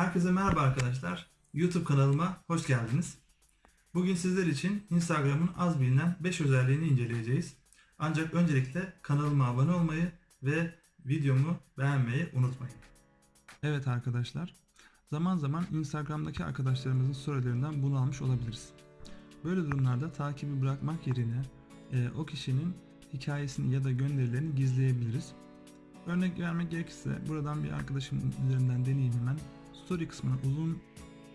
Herkese merhaba arkadaşlar. YouTube kanalıma hoş geldiniz. Bugün sizler için Instagram'ın az bilinen 5 özelliğini inceleyeceğiz. Ancak öncelikle kanalıma abone olmayı ve videomu beğenmeyi unutmayın. Evet arkadaşlar. Zaman zaman Instagram'daki arkadaşlarımızın storylerinden bunu almış olabiliriz. Böyle durumlarda takibi bırakmak yerine e, o kişinin hikayesini ya da gönderilerini gizleyebiliriz. Örnek vermek gerekirse buradan bir arkadaşım üzerinden deneyeyim hemen. Story kısmına uzun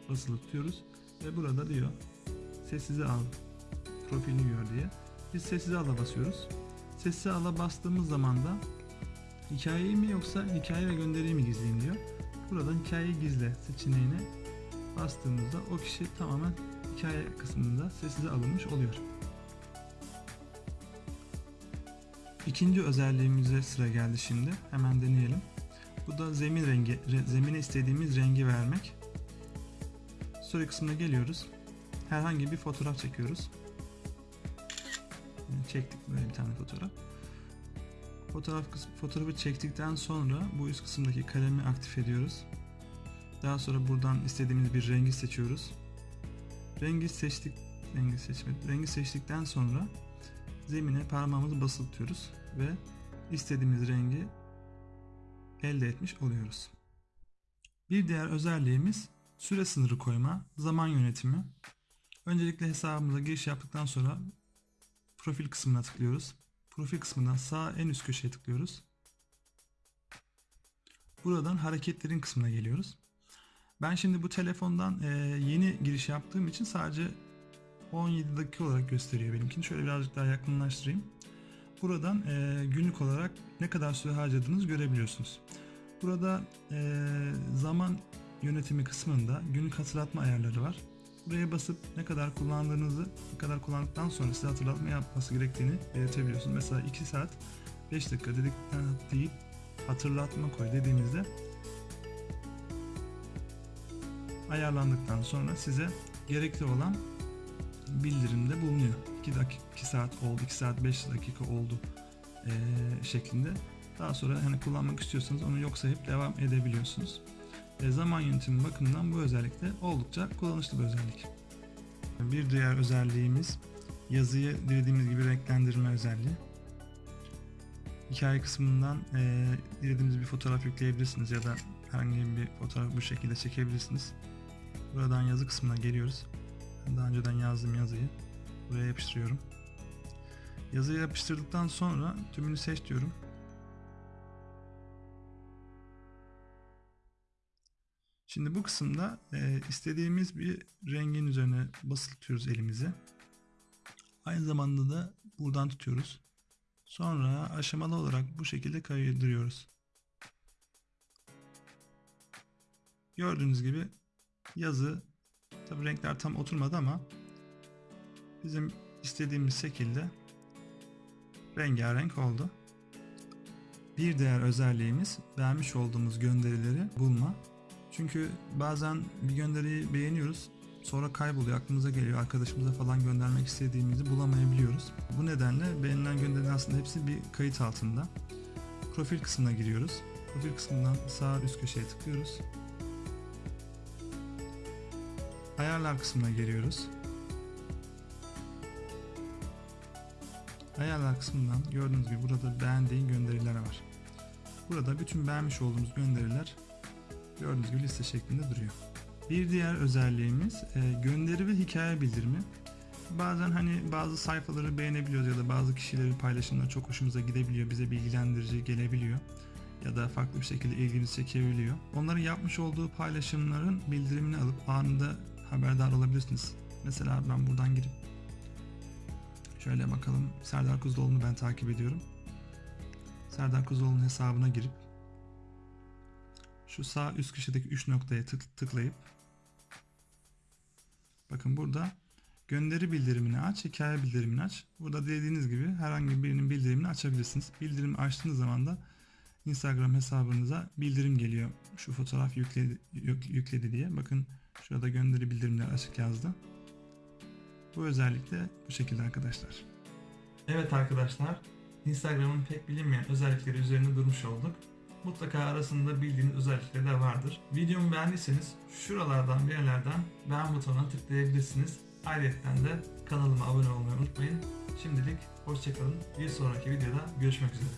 basılı tutuyoruz ve burada diyor sessize al profilini gör diye. Biz sessize ala basıyoruz. Sessize ala bastığımız zaman da hikayeyi mi yoksa hikaye ve gönderiyi mi gizleyeyim diyor. Buradan hikayeyi gizle seçeneğine bastığımızda o kişi tamamen hikaye kısmında sessize alınmış oluyor. İkinci özelliğimize sıra geldi şimdi. Hemen deneyelim. Bu da zemin rengi, re- zemine istediğimiz rengi vermek. Story kısmına geliyoruz. Herhangi bir fotoğraf çekiyoruz. Yani çektik böyle bir tane fotoğraf. Fotoğraf fotoğrafı çektikten sonra bu üst kısımdaki kalemi aktif ediyoruz. Daha sonra buradan istediğimiz bir rengi seçiyoruz. Rengi seçtik, rengi seçmedik. Rengi seçtikten sonra zemine parmağımızı basılı tutuyoruz ve istediğimiz rengi elde etmiş oluyoruz. Bir diğer özelliğimiz süre sınırı koyma, zaman yönetimi. Öncelikle hesabımıza giriş yaptıktan sonra profil kısmına tıklıyoruz. Profil kısmından sağ en üst köşeye tıklıyoruz. Buradan hareketlerin kısmına geliyoruz. Ben şimdi bu telefondan e, yeni giriş yaptığım için sadece 17 dakika olarak gösteriyor benimkini. Şöyle birazcık daha yakınlaştırayım. Buradan e, günlük olarak ne kadar süre harcadığınızı görebiliyorsunuz. Burada e, zaman yönetimi kısmında günlük hatırlatma ayarları var. Buraya basıp ne kadar kullandığınızı, ne kadar kullandıktan sonra size hatırlatma yapması gerektiğini belirtebiliyorsunuz. Mesela 2 saat 5 dakika dedikten deyip hatırlatma koy dediğimizde ayarlandıktan sonra size gerekli olan bildirimde bulunuyor. 2 dakika 2 saat oldu, 2 saat 5 dakika oldu eee, şeklinde. Daha sonra hani kullanmak istiyorsanız onu yok sayıp devam edebiliyorsunuz. E, zaman yönetimi bakımından bu özellik de oldukça kullanışlı bir özellik. Bir diğer özelliğimiz yazıyı dilediğimiz gibi renklendirme özelliği. Hikaye kısmından e, dilediğiniz bir fotoğraf yükleyebilirsiniz ya da herhangi bir fotoğraf bu şekilde çekebilirsiniz. Buradan yazı kısmına geliyoruz. Daha önceden yazdığım yazıyı buraya yapıştırıyorum. Yazıyı yapıştırdıktan sonra tümünü seç diyorum. Şimdi bu kısımda e, istediğimiz bir rengin üzerine basılı tutuyoruz elimizi. Aynı zamanda da buradan tutuyoruz. Sonra aşamalı olarak bu şekilde kaydırıyoruz. Gördüğünüz gibi yazı tabi renkler tam oturmadı ama bizim istediğimiz şekilde rengarenk oldu. Bir diğer özelliğimiz beğenmiş olduğumuz gönderileri bulma. Çünkü bazen bir gönderiyi beğeniyoruz. Sonra kayboluyor, aklımıza geliyor. Arkadaşımıza falan göndermek istediğimizi bulamayabiliyoruz. Bu nedenle beğenilen gönderilerin aslında hepsi bir kayıt altında. Profil kısmına giriyoruz. Profil kısmından sağ üst köşeye tıklıyoruz. Ayarlar kısmına geliyoruz. Ayarlar kısmından gördüğünüz gibi burada beğendiğin gönderiler var. Burada bütün beğenmiş olduğumuz gönderiler gördüğünüz gibi liste şeklinde duruyor. Bir diğer özelliğimiz e, gönderi ve hikaye bildirimi. Bazen hani bazı sayfaları beğenebiliyoruz ya da bazı kişilerin paylaşımları çok hoşumuza gidebiliyor, bize bilgilendirici gelebiliyor ya da farklı bir şekilde ilgimizi çekebiliyor. Onların yapmış olduğu paylaşımların bildirimini alıp anında haberdar olabilirsiniz. Mesela ben buradan girip şöyle bakalım Serdar Kuzuloğlu'nu ben takip ediyorum. Serdar Kuzuloğlu'nun hesabına girip şu sağ üst köşedeki 3 noktaya tık, tıklayıp bakın burada gönderi bildirimini aç, hikaye bildirimini aç. Burada dilediğiniz gibi herhangi birinin bildirimini açabilirsiniz. Bildirimi açtığınız zaman da Instagram hesabınıza bildirim geliyor. Şu fotoğraf yükledi, yük- yükledi diye. Bakın şurada gönderi bildirimler açık yazdı. Bu özellik de bu şekilde arkadaşlar. Evet arkadaşlar, Instagram'ın pek bilinmeyen özellikleri üzerinde durmuş olduk. mutlaka arasında bildiğiniz özellikleri de vardır. Videomu beğendiyseniz şuralardan bir yerlerden beğen butonuna tıklayabilirsiniz. Ayrıca de kanalıma abone olmayı unutmayın. Şimdilik hoşçakalın. Bir sonraki videoda görüşmek üzere.